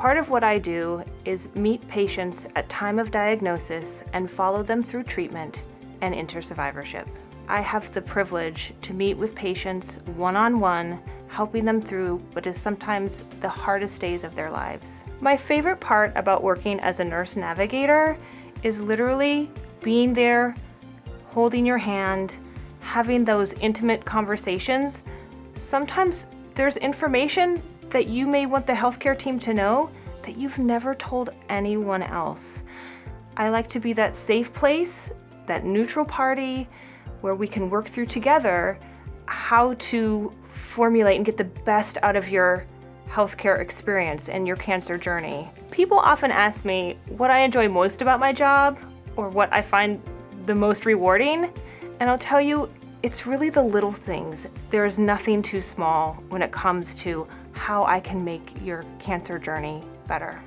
Part of what I do is meet patients at time of diagnosis and follow them through treatment and into survivorship. I have the privilege to meet with patients one-on-one, -on -one, helping them through what is sometimes the hardest days of their lives. My favorite part about working as a nurse navigator is literally being there, holding your hand, having those intimate conversations. Sometimes there's information that you may want the healthcare team to know that you've never told anyone else. I like to be that safe place, that neutral party, where we can work through together how to formulate and get the best out of your healthcare experience and your cancer journey. People often ask me what I enjoy most about my job or what I find the most rewarding, and I'll tell you, it's really the little things. There is nothing too small when it comes to how I can make your cancer journey better.